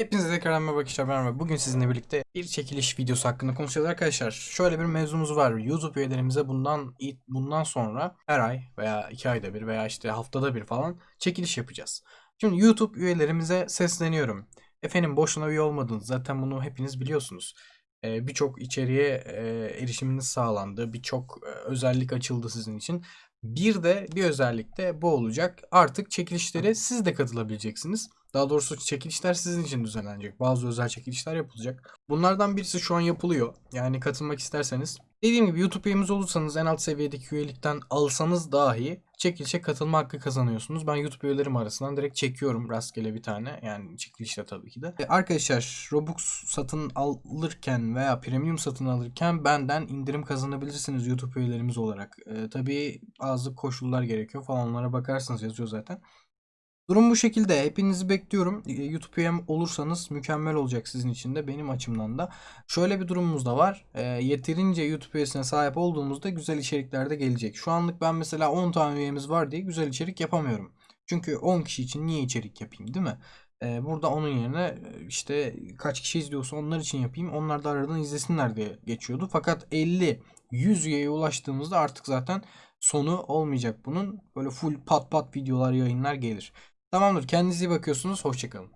Hepinize tekrardan merhaba arkadaşlar ben Ömer. Bugün sizinle birlikte bir çekiliş videosu hakkında konuşacağız arkadaşlar. Şöyle bir mevzumuz var. YouTube üyelerimize bundan bundan sonra her ay veya iki ayda bir veya işte haftada bir falan çekiliş yapacağız. Şimdi YouTube üyelerimize sesleniyorum. Efendim boşuna üye olmadınız. Zaten bunu hepiniz biliyorsunuz. Ee, birçok içeriğe e, erişiminiz sağlandı. Birçok e, özellik açıldı sizin için. Bir de bir özellik de bu olacak. Artık çekilişlere siz de katılabileceksiniz. Daha doğrusu çekilişler sizin için düzenlenecek. Bazı özel çekilişler yapılacak. Bunlardan birisi şu an yapılıyor. Yani katılmak isterseniz. Dediğim gibi YouTube üyemiz olursanız en alt seviyedeki üyelikten alsanız dahi çekilişe katılma hakkı kazanıyorsunuz. Ben YouTube üyelerim arasından direkt çekiyorum rastgele bir tane. Yani çekilişte tabii ki de. E, arkadaşlar Robux satın alırken veya premium satın alırken benden indirim kazanabilirsiniz YouTube üyelerimiz olarak. E, tabii bazı koşullar gerekiyor falan onlara bakarsınız yazıyor zaten. Durum bu şekilde. Hepinizi bekliyorum. Ee, YouTube üyem olursanız mükemmel olacak sizin için de benim açımdan da. Şöyle bir durumumuz da var. E, yeterince YouTube üyesine sahip olduğumuzda güzel içerikler de gelecek. Şu anlık ben mesela 10 tane üyemiz var diye güzel içerik yapamıyorum. Çünkü 10 kişi için niye içerik yapayım değil mi? E, burada onun yerine e, işte kaç kişi izliyorsa onlar için yapayım. Onlar da aradan izlesinler diye geçiyordu. Fakat 50 100 üyeye ulaştığımızda artık zaten sonu olmayacak bunun. Böyle full pat pat videolar yayınlar gelir. Tamamdır. Kendinize iyi bakıyorsunuz. Hoşçakalın.